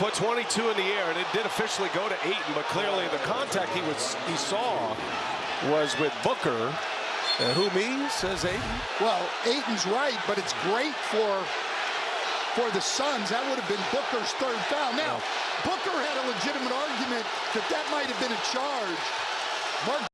Put 22 in the air, and it did officially go to Ayton, but clearly the contact he was he saw was with Booker. And who me says Ayton. Well, Ayton's right, but it's great for for the Suns. That would have been Booker's third foul. Now, Booker had a legitimate argument that that might have been a charge. Mark